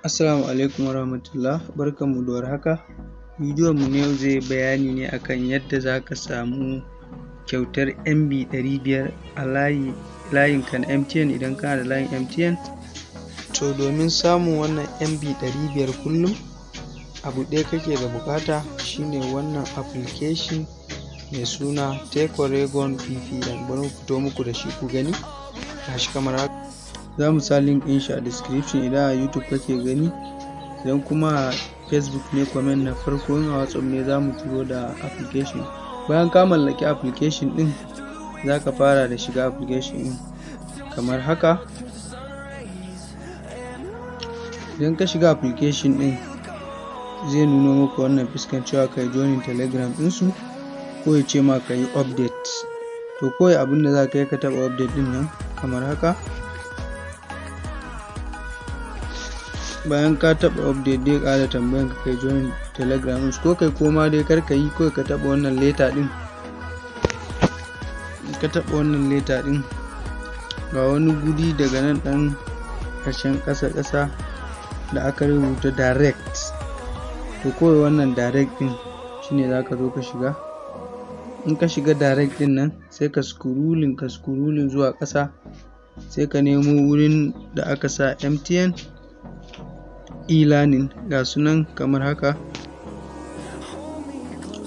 Assalamu alaikum warahmatullah. Barkanmu da warhaka. Bidiyon mu na yau zai yi bayani ne akan yadda zaka samu kyautar MB ɗari biyar a layi layin ka na MTN idan kana da layin MTN to domin samun wannan MB ɗari biyar kullum abu ɗaya kake da buƙata shine wannan application mai suna Tekoregon VPN bari mu fito muku da shi ku gani. Gashi kamar haka. Za mu sa link ɗin shi a description idan a YouTube kake gani. Idan kuma a Facebook ne comment na farko in a WhatsApp ne za mu turo da application. Bayan ka mallaki application ɗin za ka fara da shiga application ɗin. Kamar haka. Idan ka shiga application ɗin zai nuno maka wannan fuskan cewa ka yi joining telegram ɗinsu ko ya ce ma ka yi update. To kawai abin da za ka yi ka taɓa update ɗin nan kamar haka. Bayan ka taɓa update dai ƙara tambayan ka kai join telegram ko kai koma dai kar ka yi kawai ka taɓa wannan leta ɗin. Ka taɓa wannan leta ɗin. Ga wani guri daga nan ɗan ƙarshen ƙasa ƙasa da aka rubuta direct. To kawai wannan direct ɗin shine za ka zo ka shiga. In ka shiga direct ɗin nan sai ka scrolling ka scrolling zuwa ƙasa. Sai ka nemo wurin da aka sa MTN e-learning ga su nan kamar haka.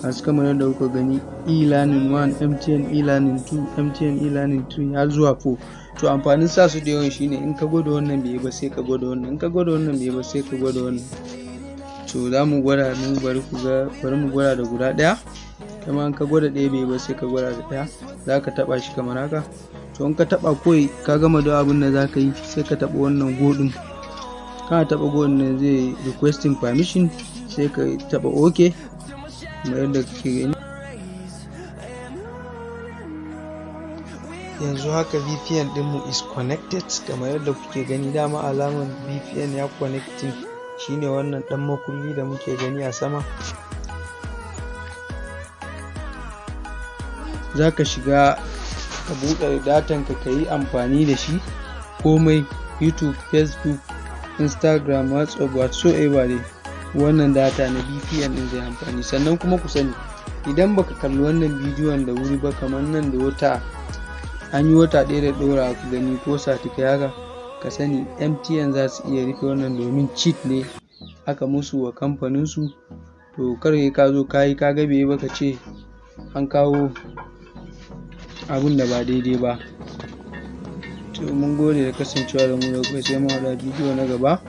Gasu kamar yadda kuka gani e-learning 1 MTN e-learning 2 MTN e-learning 3 har zuwa 4 to amfanin sa su da yawan shine in ka gwada wannan bai ba sai ka gwada wannan in ka gwada wannan bai ba sai ka gwada wannan. To za mu gwada mu bari ku ga bari mu gwada da guda ɗaya. Kuma in ka gwada ɗaya bai ba sai ka gwada da ɗaya. Za ka taɓa shi kamar haka. To in ka taɓa kawai ka gama da abin da za ka yi sai ka taɓa wannan go ɗin. Kana taɓa go ɗin zai requesting permission sai ka taɓa ok kamar yadda kake gani. Yanzu haka VPN ɗinmu is connected kamar yadda kuke gani dama alamar VPN ya connecting. Shine wannan ɗan makulli da muke gani a sama. Za ka shiga ka buɗe datan ka ka yi amfani da shi. Komai youtube facebook instagram whatsapp dai. Wannan data na VPN ɗin zai amfani. Sannan kuma ku sani idan baka kalli wannan bidiyon da wuri ba kamar nan da wata an yi wata ɗaya da ɗora ku gani ko satikai haka ka sani MTN za su iya rufe wannan domin cheat ne aka musu wa kamfanin su. To kar ka zo ka yi ka ba ka ce an kawo abun da ba daidai ba. to mun gode da kasancewa da mu da kai sai mu haɗa bidiyo na gaba.